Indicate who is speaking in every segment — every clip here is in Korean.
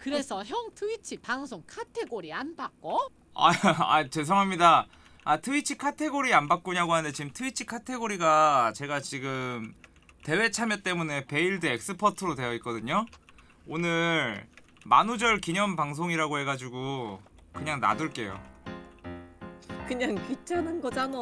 Speaker 1: 그래서 형 트위치 방송 카테고리 안 바꿔?
Speaker 2: 아, 아 죄송합니다. 아 트위치 카테고리 안 바꾸냐고 하는데 지금 트위치 카테고리가 제가 지금 대회 참여 때문에 베일드 엑스퍼트로 되어 있거든요. 오늘 만우절 기념 방송이라고 해가지고 그냥 놔둘게요.
Speaker 3: 그냥 귀찮은 거잖아.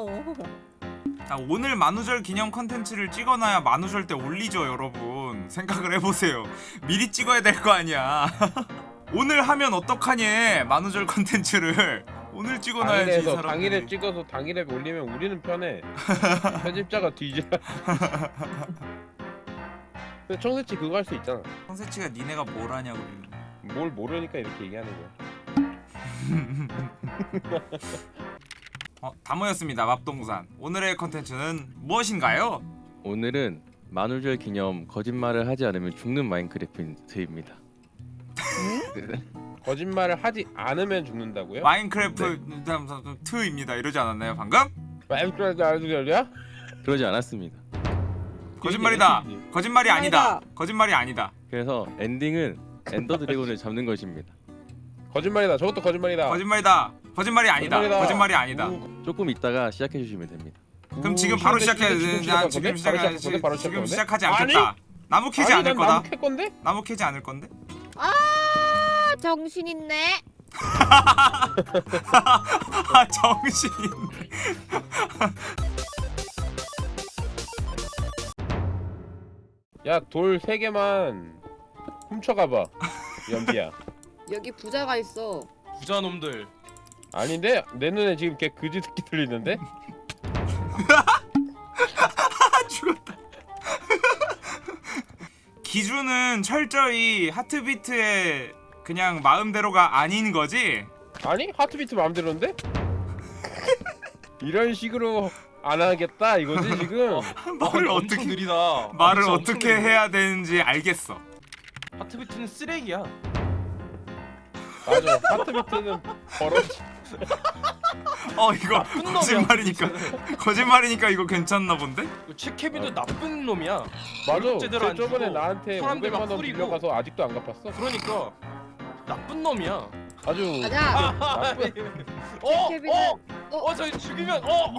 Speaker 2: 아, 오늘 만우절 기념 컨텐츠를 찍어놔야 만우절 때 올리죠 여러분 생각을 해보세요 미리 찍어야 될 거 아니야 오늘 하면 어떡하니 만우절 컨텐츠를 오늘 찍어놔야지 이
Speaker 4: 당일에서
Speaker 2: 사람들이
Speaker 4: 당일에 찍어서 당일에 올리면 우리는 편해. 편집자가 뒤져. 근데 청새치 그거 할 수 있잖아.
Speaker 2: 성세치가 니네가 뭘 하냐고.
Speaker 4: 뭘 모르니까 이렇게 얘기하는 거야.
Speaker 2: 어, 다 모였습니다 맙동산 오늘의 컨텐츠는 무엇인가요?
Speaker 5: 오늘은 만우절 기념 거짓말을 하지 않으면 죽는 마인크래프트입니다.
Speaker 4: 거짓말을 하지 않으면 죽는다고요?
Speaker 2: 마인크래프트 2입니다 이러지 않았나요 방금?
Speaker 4: 마인크래프트 알려야?
Speaker 5: 그러지 않았습니다.
Speaker 2: 거짓말이다 거짓말이 아니다.
Speaker 3: 거짓말이
Speaker 2: 아니다
Speaker 5: 그래서 엔딩은 엔더 드래곤을 잡는 것입니다.
Speaker 4: 거짓말이다. 저것도 거짓말이다.
Speaker 2: 거짓말이다 거짓말이 아니다
Speaker 4: 거짓말이다.
Speaker 2: 거짓말이 아니다
Speaker 4: 우,
Speaker 5: 조금 있다가 시작해 주시면 됩니다.
Speaker 2: 그럼
Speaker 4: 우,
Speaker 2: 지금 바로
Speaker 4: 시작해,
Speaker 2: 시작해야
Speaker 4: 시작해,
Speaker 2: 돼.
Speaker 4: 지금
Speaker 2: 나
Speaker 4: 시작할
Speaker 2: 지금? 시작 지금
Speaker 4: 건데?
Speaker 2: 시작하지 않겠다. 나무 캐지
Speaker 4: 아니,
Speaker 2: 않을
Speaker 4: 난
Speaker 2: 거다.
Speaker 4: 나무 캘 건데?
Speaker 2: 나무 캐지 않을 건데.
Speaker 3: 아 정신 있네.
Speaker 2: 아 정신인데.
Speaker 4: 야, 돌 세 개만 훔쳐가봐. 연비야.
Speaker 3: 여기 부자가 있어.
Speaker 6: 부자 놈들
Speaker 4: 아닌데? 내 눈에 지금 걔 그지 새끼 들리는데?
Speaker 2: 아 죽었다. 기준은 철저히 하트비트의 그냥 마음대로가 아닌 거지.
Speaker 4: 아니? 하트비트 마음대로인데? 이런 식으로 안 하겠다 이거지 지금?
Speaker 2: 말을
Speaker 6: 아,
Speaker 2: 어떻게
Speaker 6: 느리다
Speaker 2: 말을
Speaker 6: 아,
Speaker 2: 어떻게. 해야 되는지 알겠어.
Speaker 6: 하트비트는 쓰레기야
Speaker 4: 맞아 하트비트는 버릇
Speaker 2: 어 이거 거짓말이니까 거짓말이니까 이거 괜찮나 본데?
Speaker 6: 그 최케비도 나쁜 놈이야
Speaker 4: 맞아 쟤 저번에 나한테
Speaker 6: 사람들
Speaker 4: 500만
Speaker 6: 막
Speaker 4: 원. 빌려가서 아직도 안 갚았어
Speaker 6: 그러니까 나쁜 놈이야
Speaker 4: 아주
Speaker 3: 가자.
Speaker 4: 나쁜
Speaker 6: 어? 어?
Speaker 3: 어?
Speaker 6: 어? 저희 죽이면 어?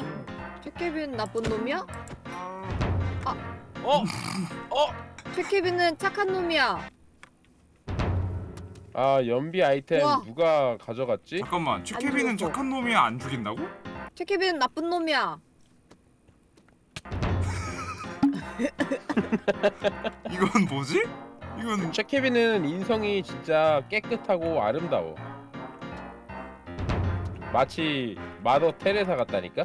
Speaker 3: 최케빈 나쁜 놈이야?
Speaker 6: 어? 어?
Speaker 3: 최케빈은 착한 놈이야.
Speaker 4: 아 연비 아이템
Speaker 3: 우와.
Speaker 4: 누가 가져갔지?
Speaker 2: 잠깐만
Speaker 3: 죽었어.
Speaker 2: 착한 놈이야 안 죽인다고?
Speaker 3: 최케빈은 나쁜 놈이야.
Speaker 2: 이건 뭐지? 이건
Speaker 4: 최케빈은 인성이 진짜 깨끗하고 아름다워 마치 마더 테레사 같다니까?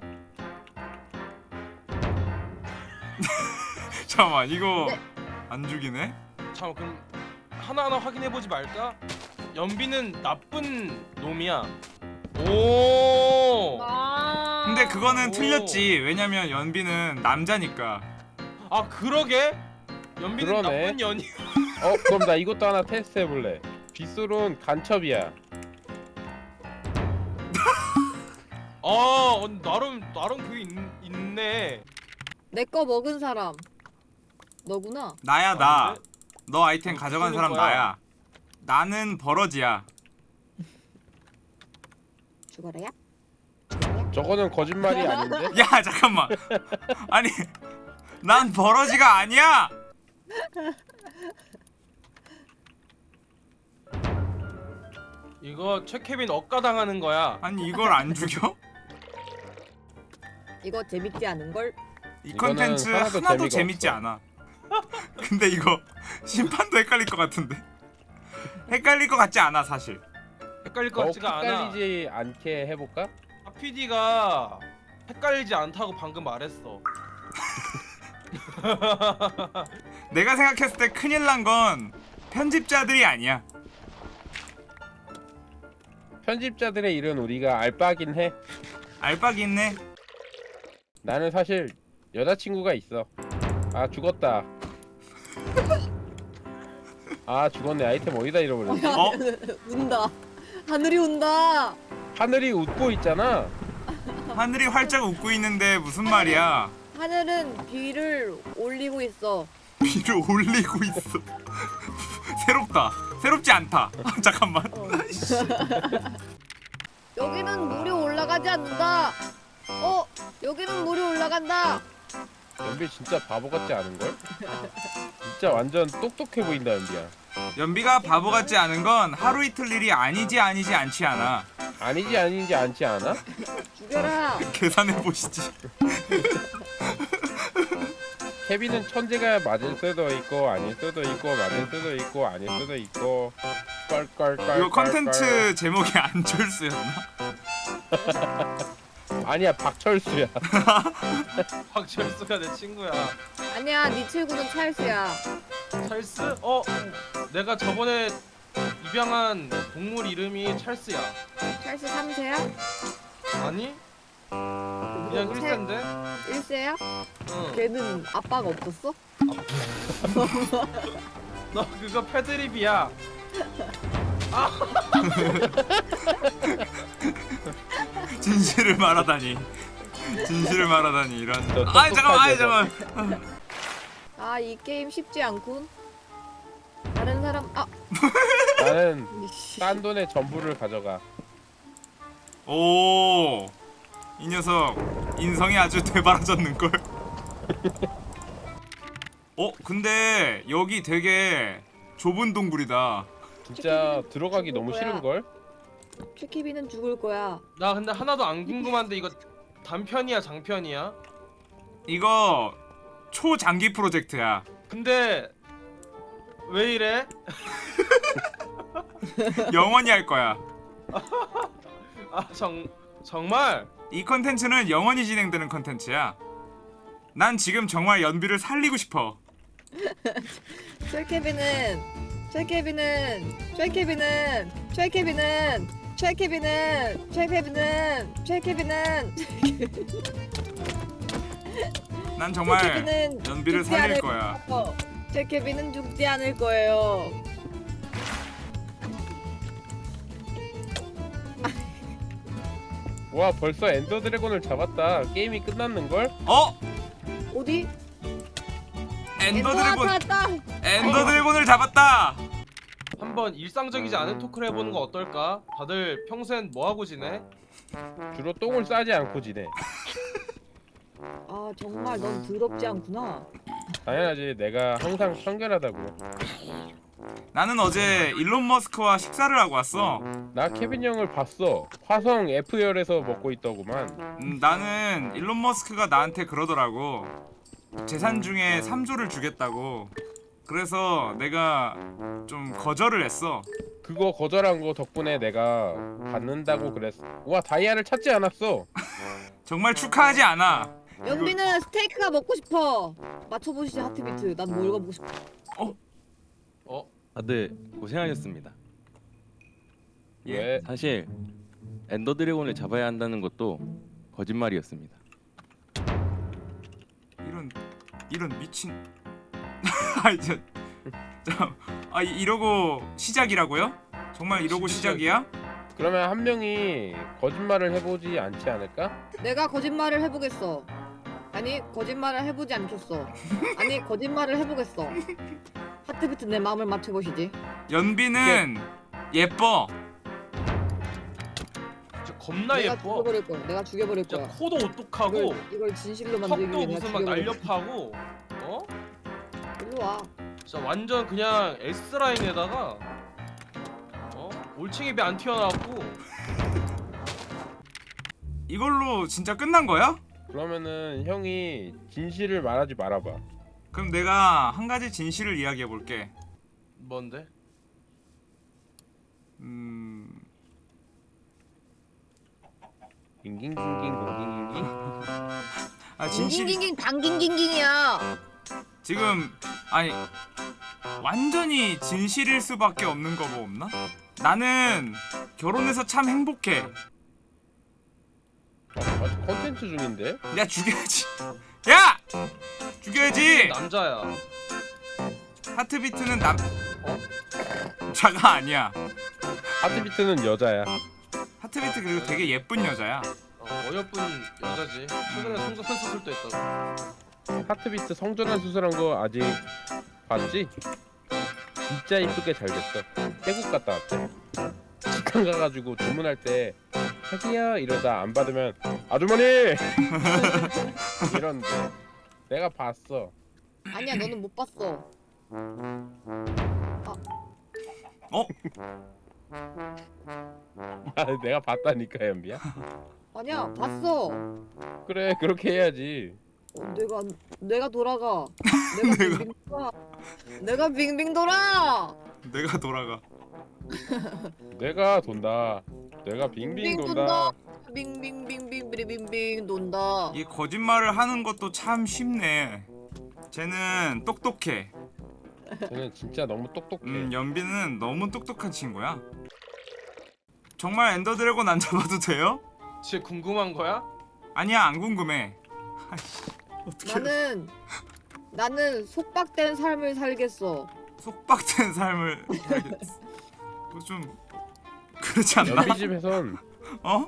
Speaker 2: 잠깐만 이거
Speaker 3: 네.
Speaker 2: 안 죽이네?
Speaker 6: 잠깐 그럼 하나하나 확인해보지 말까? 연비는 나쁜 놈이야 오
Speaker 3: 아.
Speaker 2: 근데 그거는
Speaker 6: 오.
Speaker 2: 틀렸지 왜냐면 연비는 남자니까
Speaker 6: 아 그러게? 연비는
Speaker 4: 그러네.
Speaker 6: 나쁜 년이
Speaker 4: 어 그럼 나 이것도 하나 테스트 해볼래 빗솔은 간첩이야
Speaker 6: 아 어, 나름 나름 그게 있, 있네
Speaker 3: 내 거 먹은 사람. 너구나.
Speaker 2: 나야 나? 너 아이템
Speaker 6: 어,
Speaker 2: 가져간
Speaker 6: 쓰는
Speaker 2: 사람
Speaker 6: 거야.
Speaker 2: 나야 나는 버러지야
Speaker 3: 죽어라야. 죽어라야.
Speaker 4: 저거는 거짓말이 아닌데?
Speaker 2: 야 잠깐만 아니 난 버러지가 아니야
Speaker 6: 이거 최케빈 억가당하는 거야
Speaker 2: 아니 이걸 안 죽여?
Speaker 3: 이거 재밌지 않은 걸?
Speaker 2: 이 컨텐츠
Speaker 4: 하나도
Speaker 2: 재밌지
Speaker 4: 없어.
Speaker 2: 않아 근데 이거 심판도 헷갈릴 것 같은데 헷갈릴 것 같지 않아 사실.
Speaker 6: 헷갈릴
Speaker 4: 것더
Speaker 6: 같지가 않아.
Speaker 4: 헷갈리지 않게 해볼까?
Speaker 6: PD가 헷갈리지 않다고 방금 말했어.
Speaker 2: 내가 생각했을 때 큰일 난 건 편집자들이 아니야.
Speaker 4: 편집자들의 일은 우리가 알바긴 해.
Speaker 2: 알박이 있네
Speaker 4: 나는 사실 여자친구가 있어. 아 죽었다 아 죽었네 아이템 어디다 잃어버렸지
Speaker 2: 어?
Speaker 3: 운다. 하늘이 운다.
Speaker 4: 하늘이 웃고 있잖아
Speaker 2: 하늘이 활짝 웃고 있는데 무슨 말이야
Speaker 3: 하늘은 비를 올리고 있어.
Speaker 2: 비를 올리고 있어 새롭다 새롭지 않다. 잠깐만.
Speaker 3: 어. 여기는 물이 올라가지 않는다. 어, 여기는 물이 올라간다.
Speaker 4: 연비 진짜 바보 같지 않은 걸? 진짜 완전 똑똑해 보인다 연비야.
Speaker 2: 연비가 바보 같지 않은 건 하루 이틀 일이 아니지 아니지 않지 않아.
Speaker 4: 아니지 아니지 않지 않아?
Speaker 3: 죽여라.
Speaker 2: 계산해 보시지.
Speaker 4: 케빈은 천재가 맞을 수도 있고 아닐 수도 있고 맞을 수도 있고 아닐 수도 있고 껄껄껄
Speaker 2: 이거 컨텐츠 제목이 안철수였나?
Speaker 4: 아니야 박철수야
Speaker 6: 박철수가 내 친구야.
Speaker 3: 아니야, 네 친구는 찰스야.
Speaker 6: 찰스? 어? 내가 저번에 입양한 동물 이름이 찰스야.
Speaker 3: 찰스 3세야?
Speaker 6: 아니? 그냥 1세인데?
Speaker 3: 1세야?
Speaker 6: 응.
Speaker 3: 걔는 아빠가 없었어?
Speaker 6: 너 그거 패드립이야.
Speaker 2: 진실을 말하다니. 진실을 말하다니 이런.
Speaker 4: 너
Speaker 2: 아이 잠깐만, 아이
Speaker 4: 똑똑하게
Speaker 2: 잠깐만.
Speaker 3: 아, 이 게임 쉽지 않군. 다른 사람, 아,
Speaker 4: 나는. 딴 돈의 전부를 가져가
Speaker 2: 오. 이 녀석 인성이 아주 되바라졌는 걸. 어, 근데 여기 되게 좁은 동굴이다.
Speaker 4: 진짜 들어가기 너무? 싫은걸?
Speaker 3: 최키비는 죽을 거야.
Speaker 6: 나 근데 하나도 안 궁금한데 이거 단편이야 장편이야?
Speaker 2: 이거 초장기 프로젝트야.
Speaker 6: 근데 왜 이래?
Speaker 2: 영원히 할 거야.
Speaker 6: 아 정 정말?
Speaker 2: 이 컨텐츠는 영원히 진행되는 컨텐츠야. 난 지금 정말 연비를 살리고 싶어.
Speaker 3: 최케비는 최케비는 최케비는 최케비는 최케비는 최케비는 최케비는
Speaker 2: 난 정말
Speaker 3: 최케비는
Speaker 2: 연비를
Speaker 3: 죽지
Speaker 2: 살릴
Speaker 3: 않을
Speaker 2: 거야.
Speaker 3: 거예요. 최케비는 죽지 않을 거예요.
Speaker 4: 와 벌써 엔더 드래곤을 잡았다 게임이 끝났는 걸?
Speaker 2: 어?
Speaker 3: 어디?
Speaker 2: 엔더 드래곤. 엔더 드래곤을 잡았다.
Speaker 6: 한번 일상적이지 않은 토크를 해보는 거 어떨까? 다들 평소엔 뭐 하고 지내?
Speaker 4: 주로 똥을 싸지 않고 지내
Speaker 3: 아 정말 넌 더럽지 않구나.
Speaker 4: 당연하지 내가 항상 청결하다고
Speaker 2: 나는 어제 일론 머스크와 식사를 하고 왔어.
Speaker 4: 나 케빈 형을 봤어 화성 F열에서 먹고 있더구만
Speaker 2: 음, 나는 일론 머스크가 나한테 그러더라고. 재산 중에 3조를 주겠다고. 그래서 내가 좀 거절을 했어.
Speaker 4: 그거 거절한 거 덕분에 내가 받는다고 그랬어 와 다이아를 찾지 않았어
Speaker 2: 정말 축하하지 않아.
Speaker 3: 연비는 스테이크가 먹고 싶어. 맞춰보시지 하트비트. 난 뭘 가보고 싶어.
Speaker 6: 어?
Speaker 5: 다들 고생하셨습니다.
Speaker 2: 예.
Speaker 4: 왜?
Speaker 5: 사실 엔더 드래곤을 잡아야 한다는 것도 거짓말이었습니다.
Speaker 2: 이런 이런 미친. 아이 저, 저, 아 이- 이러고 시작이라고요? 정말 이러고. 시작이야?
Speaker 4: 그러면 한 명이 거짓말을 해보지 않지 않을까?
Speaker 3: 내가 거짓말을 해보겠어. 아니 거짓말을 해보지 않겠어. 아니 거짓말을 해보겠어. 하트비트 내 마음을 맞춰보시지.
Speaker 2: 연비는 예뻐.
Speaker 6: 진짜 겁나
Speaker 3: 내가
Speaker 6: 예뻐.
Speaker 3: 죽여버릴 거야. 내가 죽여버릴
Speaker 6: 진짜
Speaker 3: 거야.
Speaker 6: 코도 오똑하고
Speaker 3: 이걸, 이걸 진실로 만들기
Speaker 6: 턱도
Speaker 3: 위해 내가
Speaker 6: 무슨 막
Speaker 3: 죽여버릴 거야.
Speaker 6: 날렵하고 어?
Speaker 3: 일로 와.
Speaker 6: 진짜 완전 그냥 S 라인에다가 어? 올챙이 배안 튀어나왔고
Speaker 2: 이걸로 진짜 끝난 거야?
Speaker 4: 그러면은 형이 진실을 말하지 말아봐
Speaker 2: 그럼 내가 한 가지 진실을 이야기해 볼게.
Speaker 6: 뭔데?
Speaker 2: 음,
Speaker 4: 깅깅깅깅
Speaker 2: 아 진실
Speaker 3: 깅깅깅 당깅깅깅이야.
Speaker 2: 지금 아니 완전히 진실일 수밖에 없는 거 뭐 없나? 나는 결혼해서 참 행복해.
Speaker 4: 아직 컨텐츠 중인데?
Speaker 2: 야 죽여야지. 야 죽여야지.
Speaker 6: 남자야.
Speaker 2: 하트비트는 남 자가 아니야.
Speaker 4: 하트비트는 여자야
Speaker 2: 하트비트 그리고 되게 예쁜 여자야.
Speaker 6: 어, 어여쁜 여자지. 최근에 성전 수술도 했다고.
Speaker 4: 하트비트 성전환 수술한 거 아직 봤지? 진짜 이쁘게 잘 됐어 태국 갔다 왔대. 식당 가가지고 주문할 때 자기야 이러다 안 받으면 아주머니 이런데 내가 봤어.
Speaker 3: 아니야 너는 못 봤어.
Speaker 2: 어?
Speaker 4: 아, 내가 봤다니까 연비야.
Speaker 3: 아니야 봤어.
Speaker 4: 그래 그렇게 해야지.
Speaker 3: 어, 내가 내가 돌아가. 내가 빙빙 돌아. 내가 빙빙 돌아.
Speaker 2: 내가 돌아가.
Speaker 4: 내가 돈다. 내가 빙빙
Speaker 3: 빙
Speaker 4: 돈다.
Speaker 3: 빙빙빙빙빙빙빙 돈다.
Speaker 2: 이 거짓말을 하는 것도 참 쉽네. 쟤는 똑똑해.
Speaker 4: 쟤는 진짜 너무 똑똑해.
Speaker 2: 음, 연비는 너무 똑똑한 친구야. 정말 엔더 드래곤 안 잡아도 돼요?
Speaker 6: 진짜 궁금한 거야?
Speaker 2: 아니야 안 궁금해.
Speaker 3: 나는 나는 속박된 삶을 살겠어.
Speaker 2: 속박된 삶을 살겠어. 뭐좀 그렇지 않나?
Speaker 4: 연비 집에선
Speaker 2: 어?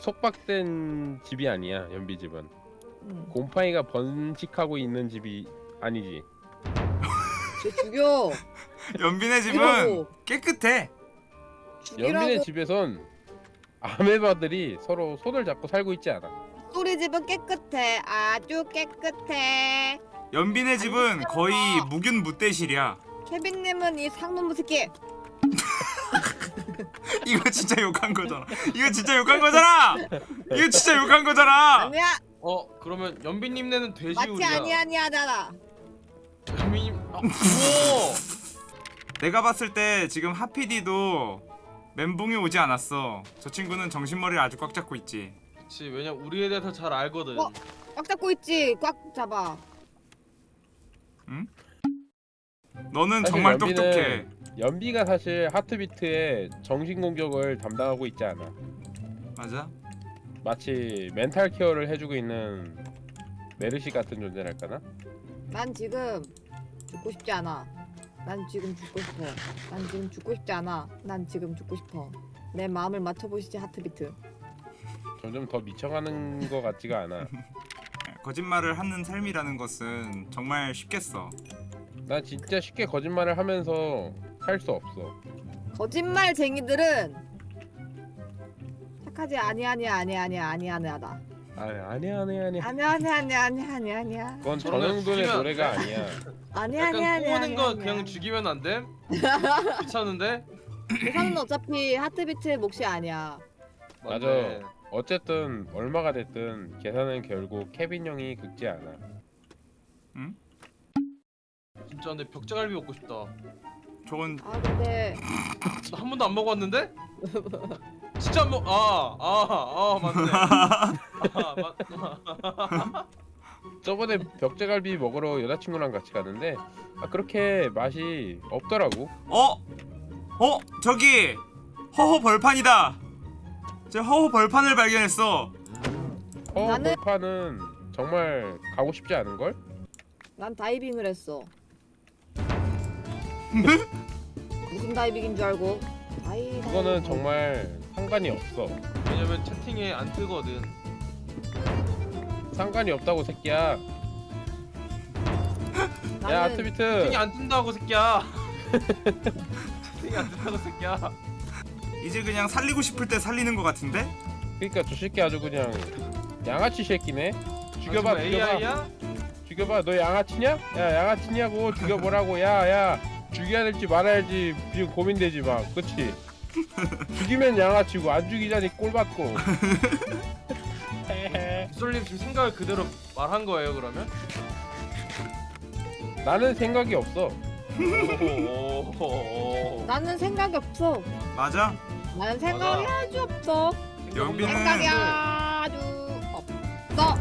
Speaker 4: 속박된 집이 아니야. 연비 집은
Speaker 3: 응.
Speaker 4: 곰팡이가 번식하고 있는 집이 아니지.
Speaker 3: 쟤 죽여.
Speaker 2: 연빈의 집은
Speaker 3: 죽이라고.
Speaker 2: 깨끗해.
Speaker 3: 죽이라고.
Speaker 4: 연빈의 집에선 아메바들이 서로 손을 잡고 살고 있지 않아.
Speaker 3: 소리 집은 깨끗해. 아주 깨끗해.
Speaker 2: 연빈의 집은 거의 무균 무대실이야.
Speaker 3: 케빈님은 이 상놈 새끼.
Speaker 2: 이거 진짜 욕한 거잖아. 이거 진짜 욕한 거잖아. 이거 진짜 욕한 거잖아.
Speaker 3: 아니야.
Speaker 6: 어 그러면 연비님네는
Speaker 3: 마치
Speaker 6: 돼지우리야.
Speaker 3: 아니 아니 하잖아.
Speaker 6: 연비님 아, 우와.
Speaker 2: 내가 봤을 때 지금 하피디도 멘붕이 오지 않았어. 저 친구는 정신머리를 아주 꽉 잡고 있지.
Speaker 6: 그치 왜냐 우리에 대해서 잘 알거든.
Speaker 3: 어? 꽉 잡고 있지. 꽉 잡아.
Speaker 2: 너는
Speaker 4: 사실
Speaker 2: 정말
Speaker 4: 연비는
Speaker 2: 똑똑해.
Speaker 4: 연비가 사실 하트비트의 정신 공격을 담당하고 있지 않아.
Speaker 2: 맞아?
Speaker 4: 마치 멘탈 케어를 해주고 있는 메르시 같은 존재랄까나?
Speaker 3: 난 지금 죽고 싶지 않아. 난 지금 죽고 싶어. 난 지금 죽고 싶지 않아. 난 지금 죽고 싶어. 내 마음을 맞춰보시지 하트비트.
Speaker 4: 점점 더 미쳐가는 것 같지가 않아.
Speaker 2: 거짓말을 하는 삶이라는 것은 정말 쉽겠어.
Speaker 4: 나 진짜 쉽게 거짓말을 하면서 살 수 없어.
Speaker 3: 거짓말쟁이들은 착하지 아니 아니 아니 아니 아니 아니 하다.
Speaker 4: 아 아니야 아니야 아니야.
Speaker 3: 아니 아니 아니 아니 아니 아니야.
Speaker 4: 그건 전영돈의 노래가. 아니야.
Speaker 3: 아니
Speaker 6: 약간
Speaker 3: 아니 아니
Speaker 6: 꼬는
Speaker 3: 아니.
Speaker 6: 거
Speaker 3: 아니,
Speaker 6: 그냥
Speaker 3: 아니.
Speaker 6: 죽이면 안 돼? 귀찮은데?
Speaker 3: 계산은 어차피 하트비트의 몫이 아니야.
Speaker 4: 맞아. 어쨌든 얼마가 됐든 계산은 결국 케빈 형이 긁지 않아.
Speaker 6: 진짜 근데 벽자갈비 먹고 싶다.
Speaker 2: 저건
Speaker 3: 아 근데
Speaker 6: 나 한 번도 안 먹어봤는데? 진짜 안 먹. 아, 아, 아, 맞네. 아, 맞.
Speaker 4: 저번에 벽제갈비 먹으러 여자친구랑 같이 갔는데 아 그렇게 맛이 없더라고.
Speaker 2: 어? 어? 저기 허허 벌판이다. 제 허허 벌판을 발견했어.
Speaker 4: 어
Speaker 3: 나는-
Speaker 4: 벌판은 정말 가고 싶지 않은 걸?
Speaker 3: 난 다이빙을 했어. 무슨 다이빙인 줄 알고? 다이.
Speaker 4: 그거는 정말 상관이 없어.
Speaker 6: 왜냐면 채팅에 안 뜨거든.
Speaker 4: 상관이 없다고 새끼야. 야
Speaker 3: 나는
Speaker 4: 아트비트.
Speaker 6: 채팅이 안 뜬다고 새끼야. 채팅이 안 뜬다고 새끼야.
Speaker 2: 이제 그냥 살리고 싶을 때 살리는 것 같은데?
Speaker 4: 그러니까 저 새끼 아주 그냥 양아치 새끼네. 죽여봐
Speaker 6: 아,
Speaker 4: 죽여봐
Speaker 6: AI야?
Speaker 4: 죽여봐 너 양아치냐? 야 양아치냐고 죽여보라고 야야 죽여야 될지 말아야지 지금 고민되지 막 그치? 죽이면 양아치고 안 죽이자니 꼴 받고
Speaker 6: 솔님 지금 생각을 그대로 말한 거예요 그러면?
Speaker 4: 나는 생각이 없어
Speaker 6: 오, 오, 오.
Speaker 3: 나는 생각이 없어.
Speaker 2: 맞아?
Speaker 3: 나는 생각이
Speaker 6: 맞아.
Speaker 3: 아주 없어.
Speaker 2: 연비는
Speaker 3: 생각이 아주 없어.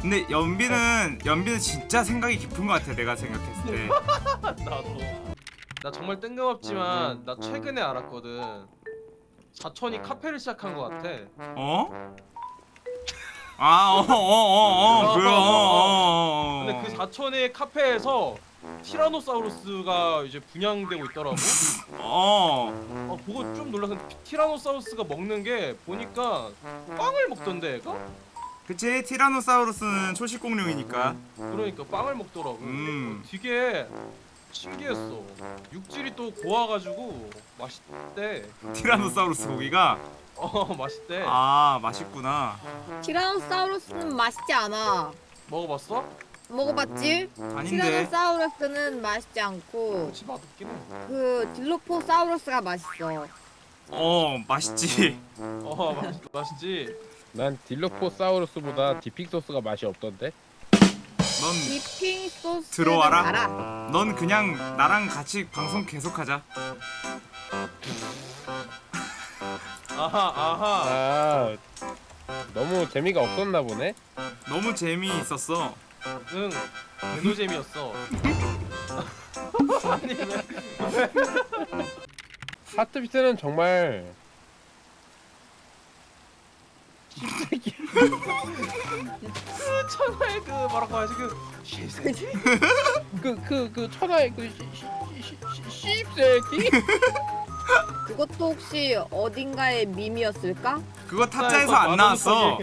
Speaker 2: 근데 연비는 연비는 진짜 생각이 깊은 것 같아. 내가 생각했을 때.
Speaker 6: 나도. 나 정말 뜬금없지만 나 최근에 알았거든. 사촌이 카페를 시작한 것 같아.
Speaker 2: 어? 아, 어, 어, 어, 어, 그래, 어, 어, 어.
Speaker 6: 근데 그 사촌의 카페에서 티라노사우루스가 이제 분양되고 있더라고.
Speaker 2: 어,
Speaker 6: 어 보고 좀 놀라서 티라노사우루스가 먹는 게 보니까 빵을 먹던데 얘가?
Speaker 2: 그치 티라노사우루스는 초식공룡이니까.
Speaker 6: 그러니까 빵을 먹더라고.
Speaker 2: 음.
Speaker 6: 어, 되게 신기했어. 육질이 또 고와가지고 맛있대.
Speaker 2: 티라노사우루스 고기가
Speaker 6: 어 맛있대.
Speaker 2: 아 맛있구나.
Speaker 3: 티라노사우루스는 맛있지 않아.
Speaker 6: 먹어봤어?
Speaker 3: 먹어봤지?
Speaker 2: 아닌데.
Speaker 3: 티라노사우루스는 맛있지 않고
Speaker 6: 그렇지 맛없긴 해.
Speaker 3: 그 딜로포사우루스가 맛있어.
Speaker 2: 어 맛있지.
Speaker 6: 어 맛있, 맛있지.
Speaker 4: 난 딜로포사우루스보다 dipping 소스가 맛이 없던데.
Speaker 2: 넌
Speaker 3: dipping 소스
Speaker 2: 들어와라.
Speaker 3: 알아.
Speaker 2: 넌 그냥 나랑 같이 방송 계속하자.
Speaker 6: 아하 아하.
Speaker 4: 아 너무 재미가 없었나 보네.
Speaker 2: 너무 재미있었어.
Speaker 6: 응. 개노잼이었어. 아니 왜?
Speaker 4: 하트비트는 정말
Speaker 6: 그 천하의 그 뭐라고 하지 그 쉴새끼.
Speaker 4: 그그 그 천하의 그 씹새끼.
Speaker 3: 그것도 혹시 어딘가의 밈이었을까?
Speaker 2: 그거 타짜에서 안 나왔어.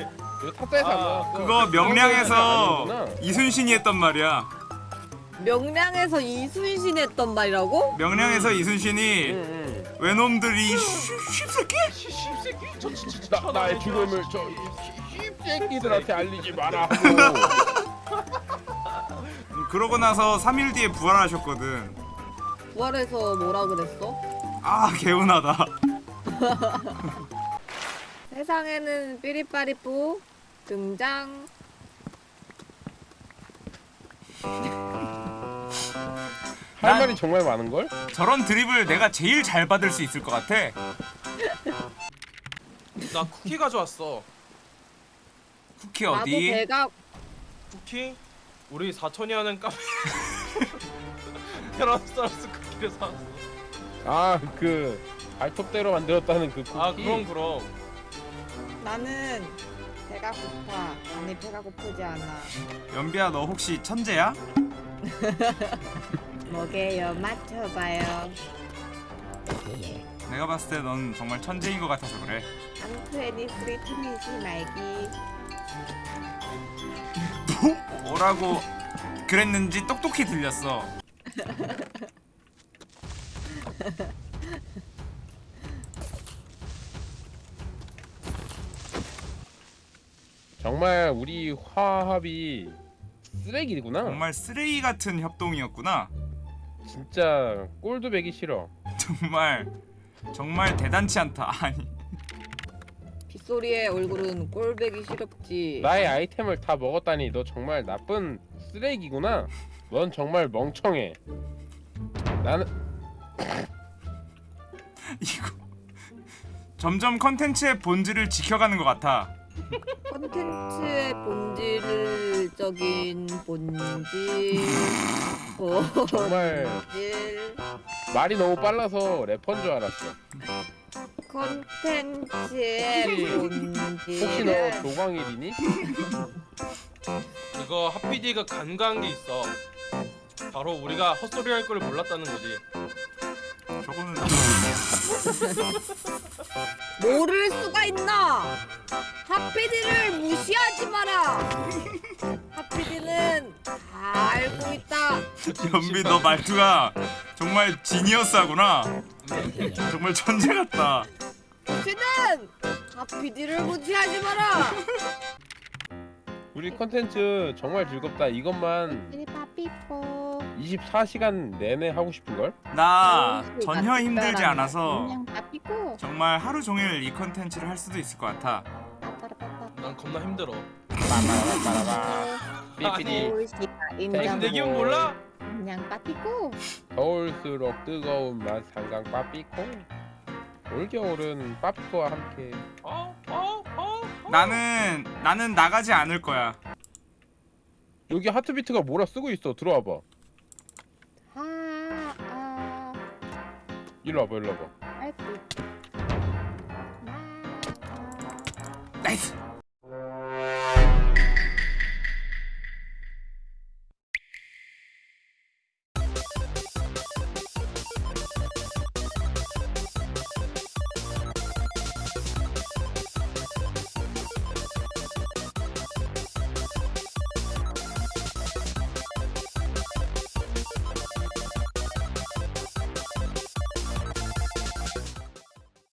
Speaker 4: 탑사에서 안
Speaker 6: 아,
Speaker 4: 나왔어.
Speaker 2: 그거 명량에서. 이순신이 했던 말이야.
Speaker 3: 명량에서 이순신 했던 말이라고?
Speaker 2: 명량에서 이순신이
Speaker 4: 응,
Speaker 2: 외놈들이 쉬- 쉽새끼?
Speaker 6: 쉴새끼. 저 진짜
Speaker 4: 응. 나 나의 죽음을 저 씹새끼들한테 알리지 마라.
Speaker 2: 음, 그러고 나서 3일 뒤에 부활하셨거든.
Speaker 3: 부활해서 뭐라 그랬어?
Speaker 2: 아 개운하다.
Speaker 3: 세상에는 삐리빠리뿌 등장.
Speaker 4: 할
Speaker 2: 난-
Speaker 4: 말이 정말 많은 걸?
Speaker 2: 저런 드립을 내가 제일 잘 받을 수 있을 것 같아.
Speaker 6: 나 쿠키 가져왔어.
Speaker 2: 쿠키
Speaker 3: 나도
Speaker 2: 어디?
Speaker 3: 배가
Speaker 6: 쿠키? 우리 사촌이 하는 카페. 테라스타스 쿠키를 사왔어.
Speaker 4: 아그 발톱대로 만들었다는 그 쿠키.
Speaker 6: 아 그럼 그럼.
Speaker 3: 나는 배가 고파. 아니 배가 고프지 않아.
Speaker 2: 연비야 너 혹시 천재야?
Speaker 3: 뭐게요? 맞춰봐요.
Speaker 2: 내가 봤을 때 넌 정말 천재인 것 같아서 그래.
Speaker 3: 안투애니 쓰리 트미지 말기.
Speaker 2: 뭐라고 그랬는지 똑똑히 들렸어.
Speaker 4: 정말 우리 화합이 쓰레기구나.
Speaker 2: 정말 쓰레기 같은 협동이었구나.
Speaker 4: 진짜 꼴도 배기 싫어.
Speaker 2: 정말 정말 대단치 않다. 아니
Speaker 3: 빗소리의 얼굴은 꼴배기 싫었지.
Speaker 4: 나의 아이템을 다 먹었다니 너 정말 나쁜 쓰레기구나. 넌 정말 멍청해. 나는
Speaker 2: 이거 점점 컨텐츠의 본질을 지켜가는 것 같아.
Speaker 3: 콘텐츠의 본질적인 본질.
Speaker 4: 정말
Speaker 3: 본질.
Speaker 4: 말이 너무 빨라서 래퍼인 줄 알았어.
Speaker 3: 콘텐츠의
Speaker 4: 혹시-
Speaker 3: 본질.
Speaker 4: 혹시 너 조광일이니?
Speaker 6: 이거 하피디가 간과한 게 있어. 바로 우리가 헛소리 할 걸 몰랐다는 거지.
Speaker 3: 모를 수가 있나? 하피디를 무시하지 마라. 하피디는 다 알고 있다.
Speaker 2: 연비 너 말투가 정말 지니어스하구나. 정말 천재 같다.
Speaker 3: 하피는 하피디를 무시하지 마라.
Speaker 4: 우리 컨텐츠 정말 즐겁다. 이것만. 24시간 내내 하고 싶은 걸?
Speaker 2: 나 전혀 힘들지 않아서
Speaker 3: 빠삐고.
Speaker 2: 정말 하루 종일 이 컨텐츠를 할 수도 있을 것 같아.
Speaker 6: 난 겁나 힘들어.
Speaker 4: 삐삐디
Speaker 3: 서울시가
Speaker 6: 내, 기분 몰라?
Speaker 3: 그냥 빠삐고.
Speaker 4: 더울수록 뜨거운 맛 상강 빠삐코. 올겨울은 빠삐코와 함께
Speaker 6: 어? 어? 어? 어?
Speaker 2: 나는 나는 나가지 않을 거야.
Speaker 4: 여기 하트비트가 뭐라 쓰고 있어. 들어와봐. 일로 와봐. 일로 와봐.
Speaker 3: 아.
Speaker 2: 나이스.